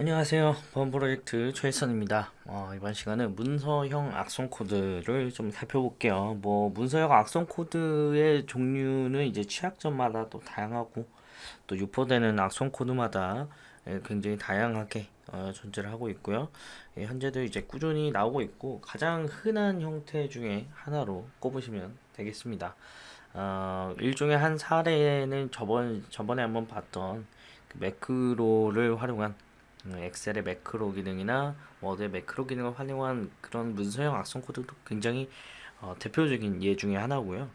안녕하세요. 보안 프로젝트 최선입니다. 어, 이번 시간은 문서형 악성 코드를 좀 살펴볼게요. 뭐 문서형 악성 코드의 종류는 이제 취약점마다 또 다양하고 또 유포되는 악성 코드마다 예, 굉장히 다양하게 어, 존재를 하고 있고요. 예, 현재도 이제 꾸준히 나오고 있고 가장 흔한 형태 중에 하나로 꼽으시면 되겠습니다. 어, 일종의 한 사례는 저번 저번에 한번 봤던 그 매크로를 활용한 음, 엑셀의 매크로 기능이나 워드의 매크로 기능을 활용한 그런 문서형 악성 코드도 굉장히 어, 대표적인 예 중에 하나고요.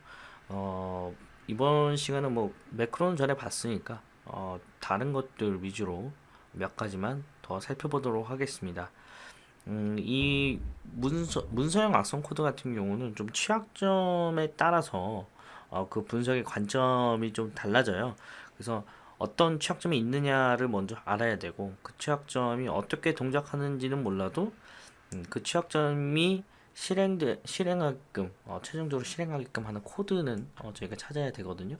어, 이번 시간은 뭐 매크로는 전에 봤으니까 어, 다른 것들 위주로 몇 가지만 더 살펴보도록 하겠습니다. 음, 이 문서, 문서형 악성 코드 같은 경우는 좀 취약점에 따라서 어, 그 분석의 관점이 좀 달라져요. 그래서 어떤 취약점이 있느냐를 먼저 알아야 되고 그 취약점이 어떻게 동작하는지는 몰라도 음, 그 취약점이 실행돼 실행하게끔 어, 최종적으로 실행하게끔 하는 코드는 어, 저희가 찾아야 되거든요.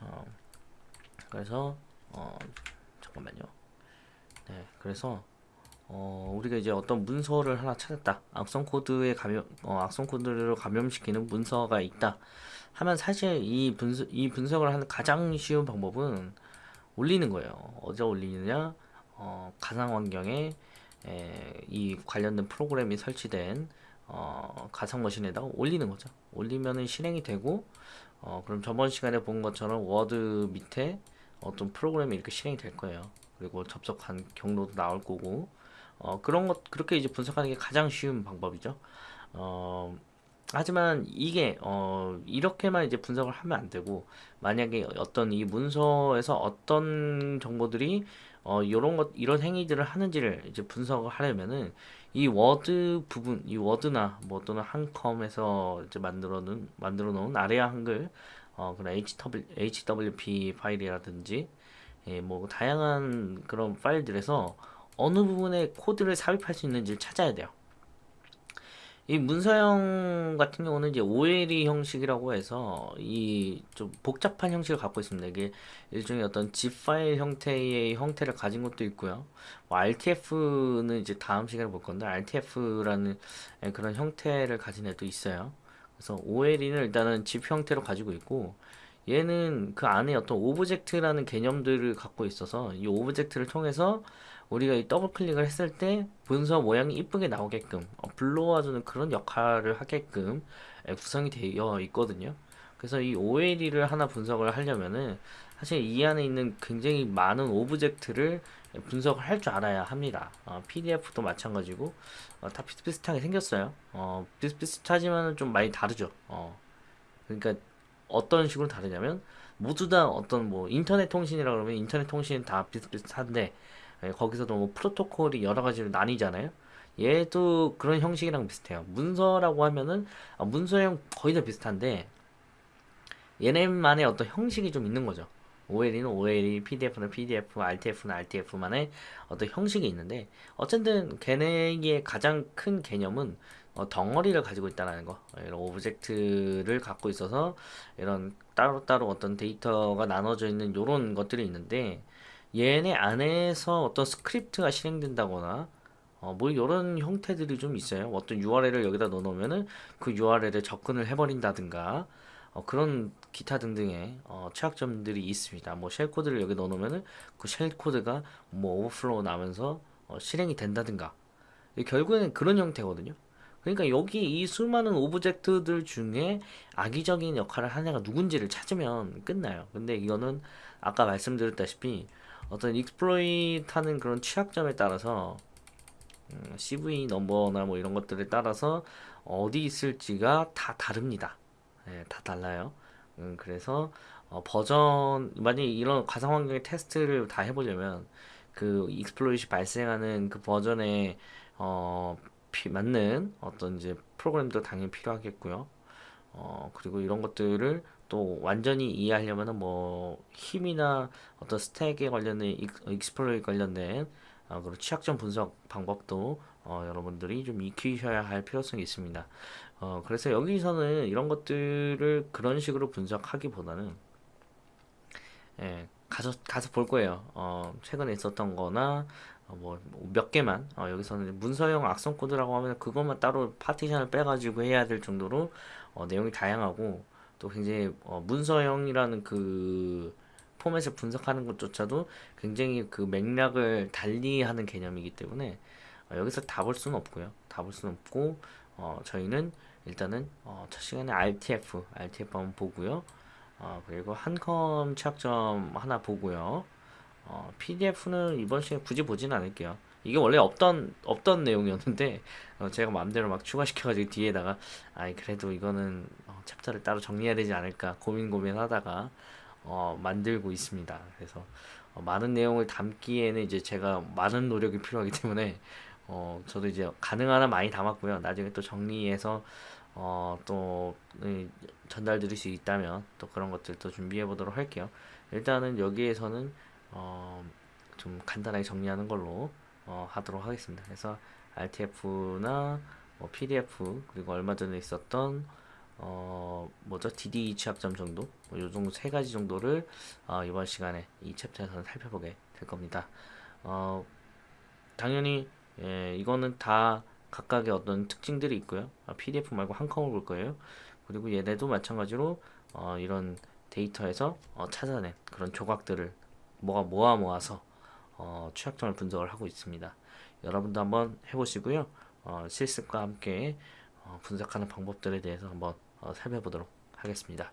어, 그래서 어, 잠깐만요. 네, 그래서 어, 우리가 이제 어떤 문서를 하나 찾았다. 악성 코드에 감염, 어, 악성 코드를 감염시키는 문서가 있다. 하면 사실 이 분석, 이 분석을 하는 가장 쉬운 방법은 올리는 거예요. 어디에 올리느냐? 어, 가상 환경에 에, 이 관련된 프로그램이 설치된 어, 가상 머신에다가 올리는 거죠. 올리면은 실행이 되고 어, 그럼 저번 시간에 본 것처럼 워드 밑에 어떤 프로그램이 이렇게 실행이 될 거예요. 그리고 접속한 경로도 나올 거고 어, 그런 것 그렇게 이제 분석하는 게 가장 쉬운 방법이죠. 어, 하지만 이게 어 이렇게만 이제 분석을 하면 안 되고 만약에 어떤 이 문서에서 어떤 정보들이 어 요런 것 이런 행위들을 하는지를 이제 분석을 하려면은 이 워드 부분 이 워드나 뭐 또는 한컴에서 이제 만들어 놓은 만들어 놓은 아래아 한글 어 그런 HW, HWP 파일이라든지 예, 뭐 다양한 그런 파일들에서 어느 부분에 코드를 삽입할 수 있는지를 찾아야 돼요. 이 문서형 같은 경우는 이제 OLE 형식이라고 해서 이 좀 복잡한 형식을 갖고 있습니다. 이게 일종의 어떤 zip 파일 형태의 형태를 가진 것도 있고요. 뭐 RTF는 이제 다음 시간에 볼 건데 RTF라는 그런 형태를 가진 애도 있어요. 그래서 OLE는 일단은 zip 형태로 가지고 있고 얘는 그 안에 어떤 object라는 개념들을 갖고 있어서 이 object를 통해서 우리가 이 더블 클릭을 했을 때 문서 모양이 이쁘게 나오게끔 어, 불러와주는 그런 역할을 하게끔 구성이 되어 있거든요. 그래서 이 OLE를 하나 분석을 하려면은 사실 이 안에 있는 굉장히 많은 object를 분석을 할 줄 알아야 합니다. 어, PDF도 마찬가지고 어, 다 비슷비슷하게 생겼어요. 어, 비슷비슷하지만 좀 많이 다르죠. 어, 그러니까 어떤 식으로 다르냐면 모두 다 어떤 뭐 인터넷 통신이라 그러면 인터넷 통신은 다 비슷비슷한데 예, 거기서도 뭐 프로토콜이 여러 가지로 나뉘잖아요. 얘도 그런 형식이랑 비슷해요. 문서라고 하면은 아, 문서형 거의 다 비슷한데 얘네만의 어떤 형식이 좀 있는 거죠. OLE는 OLE, PDF는 PDF, RTF는 RTF만의 어떤 형식이 있는데 어쨌든 걔네의 가장 큰 개념은 어, 덩어리를 가지고 있다는 거 이런 object를 갖고 있어서 이런 따로따로 어떤 데이터가 나눠져 있는 이런 것들이 있는데 얘네 안에서 어떤 스크립트가 실행된다거나 어, 뭐 이런 형태들이 좀 있어요. 어떤 URL을 여기다 넣어놓으면은 그 URL에 접근을 해버린다든가 어, 그런 기타 등등의 어, 취약점들이 있습니다. 뭐 shell code를 여기 넣어놓으면은 그 shell code가 뭐 overflow 나면서 어, 실행이 된다든가 결국에는 그런 형태거든요. 그러니까 여기 이 수많은 object들 중에 악의적인 역할을 하는 애가 누군지를 찾으면 끝나요. 근데 이거는 아까 말씀드렸다시피 어떤 exploit 하는 그런 취약점에 따라서 음, CVE 넘버나 뭐 이런 것들에 따라서 어디 있을지가 다 다릅니다. 네, 다 달라요. 음, 그래서 어, 버전 만약 이런 가상 환경의 테스트를 다 해보려면 그 exploit 발생하는 그 버전에 어, 피, 맞는 어떤 이제 프로그램도 당연히 필요하겠고요. 어, 그리고 이런 것들을 또 완전히 이해하려면은 뭐 heap이나 어떤 stack에 관련된 exploit 관련된 어, 그리고 취약점 분석 방법도 어, 여러분들이 좀 익히셔야 할 필요성이 있습니다. 어, 그래서 여기서는 이런 것들을 그런 식으로 분석하기보다는 예, 가서 가서 볼 거예요. 어, 최근에 있었던 거나 어, 뭐몇 개만 어, 여기서는 문서형 악성 코드라고 하면 그것만 따로 파티션을 빼가지고 해야 될 정도로 어, 내용이 다양하고 또 굉장히 어, 문서형이라는 그 포맷을 분석하는 것조차도 굉장히 그 맥락을 달리하는 개념이기 때문에 어, 여기서 다 볼 수는 없고요. 다 볼 수는 없고 어, 저희는 일단은 어, 첫 시간에 RTF, RTF 한번 보고요. 어, 그리고 한컴 취약점 하나 보고요. 어, PDF는 이번 시간에 굳이 보진 않을게요. 이게 원래 없던 없던 내용이었는데 어, 제가 마음대로 막 추가시켜가지고 뒤에다가 아이 그래도 이거는 어, 챕터를 따로 정리해야 되지 않을까 고민 고민하다가 어, 만들고 있습니다. 그래서 어, 많은 내용을 담기에는 이제 제가 많은 노력이 필요하기 때문에 어, 저도 이제 가능한 한 많이 담았고요. 나중에 또 정리해서 어, 또 이, 전달 드릴 수 있다면 또 그런 것들도 준비해 보도록 할게요. 일단은 여기에서는 어, 좀 간단하게 정리하는 걸로 어, 하도록 하겠습니다. 그래서 RTF나 뭐 PDF 그리고 얼마 전에 있었던 어, 뭐죠? DD 취약점 정도? 뭐 요 정도 세 가지 정도를 어, 이번 시간에 이 챕터에서는 살펴보게 될 겁니다. 어, 당연히 예, 이거는 다 각각의 어떤 특징들이 있고요. 아, PDF 말고 한 컴을 볼 거예요. 그리고 얘네도 마찬가지로 어, 이런 데이터에서 어, 찾아낸 그런 조각들을 모아 모아 모아서 어, 취약점을 분석을 하고 있습니다. 여러분도 한번 해보시고요. 어, 실습과 함께 어, 분석하는 방법들에 대해서 한번 어, 살펴보도록 하겠습니다.